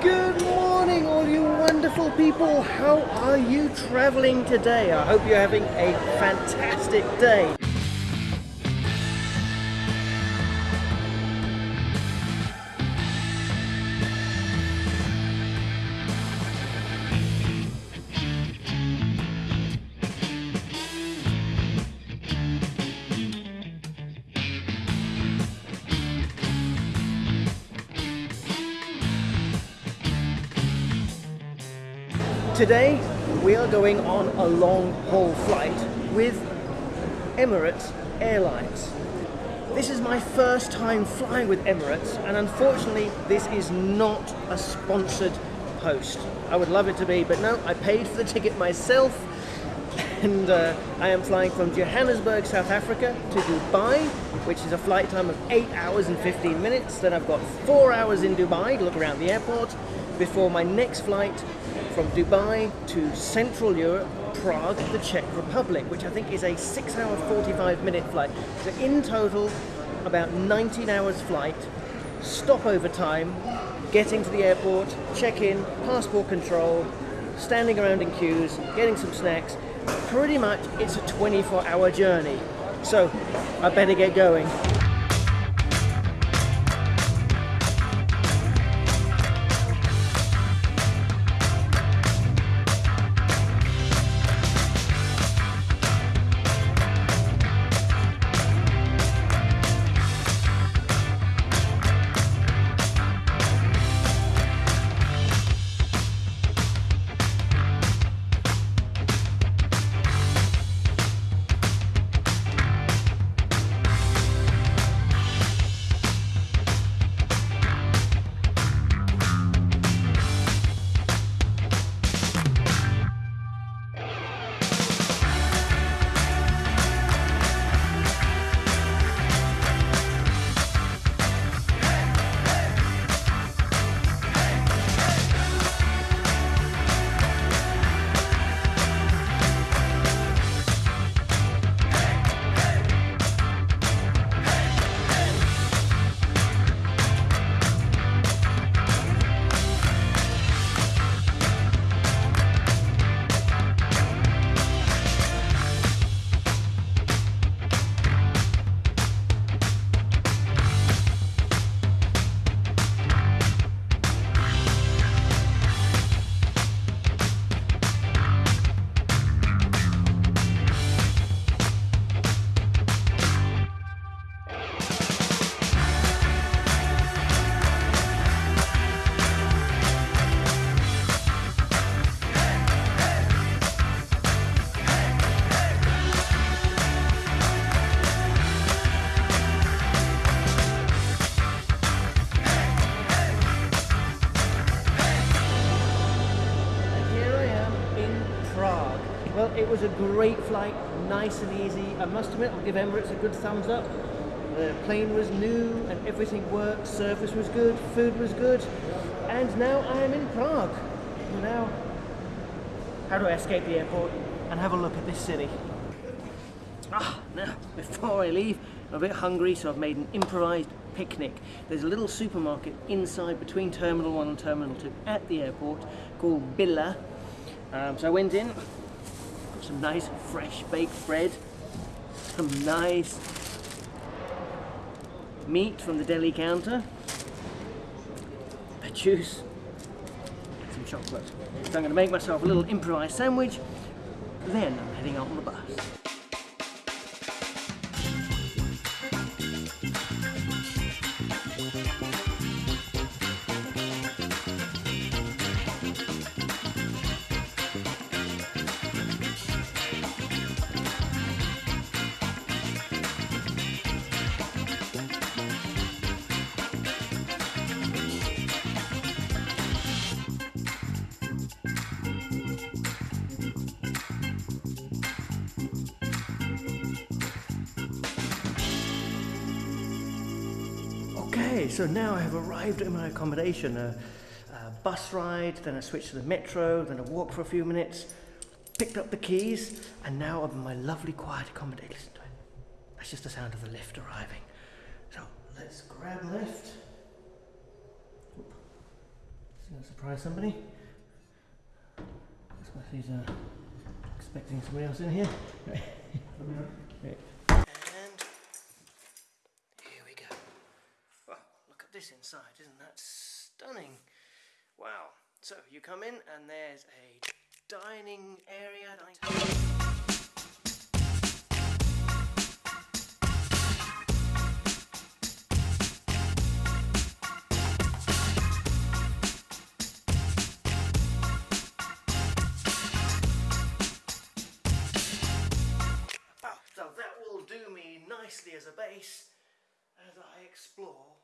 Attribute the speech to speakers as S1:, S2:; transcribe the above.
S1: Good morning, all you wonderful people. How are you traveling today? I hope you're having a fantastic day. Today we are going on a long haul flight with Emirates Airlines. This is my first time flying with Emirates and unfortunately this is not a sponsored post. I would love it to be but no, I paid for the ticket myself and uh, I am flying from Johannesburg, South Africa to Dubai, which is a flight time of 8 hours and 15 minutes. Then I've got 4 hours in Dubai to look around the airport before my next flight from Dubai to Central Europe, Prague, the Czech Republic, which I think is a 6 hour 45 minute flight. So in total, about 19 hours flight, stopover time, getting to the airport, check-in, passport control, standing around in queues, getting some snacks. Pretty much it's a 24 hour journey. So I better get going. Well, it was a great flight, nice and easy. I must admit, I'll give Emirates a good thumbs up. The plane was new and everything worked, service was good, food was good. And now I am in Prague. Now, how do I escape the airport and have a look at this city? Ah, now, before I leave, I'm a bit hungry, so I've made an improvised picnic. There's a little supermarket inside between Terminal 1 and Terminal 2 at the airport called Billa. Um, so I went in, some nice fresh baked bread, some nice meat from the deli counter, a juice, some chocolate. So I'm going to make myself a little improvised sandwich, then I'm heading out on the bus. Okay, so now I have arrived at my accommodation. A, a, bus ride, then I switched to the metro, then a walk for a few minutes, picked up the keys, and now I'm in my lovely quiet accommodation. Listen to it. That's just the sound of the lift arriving. So let's grab a lift. Don't surprise somebody. Especially he's uh, expecting somebody else in here. Right here we go. Well, look at this inside, isn't that stunning? Wow. So you come in and there's a dining area. Oh, so that will do me nicely as a base as I explore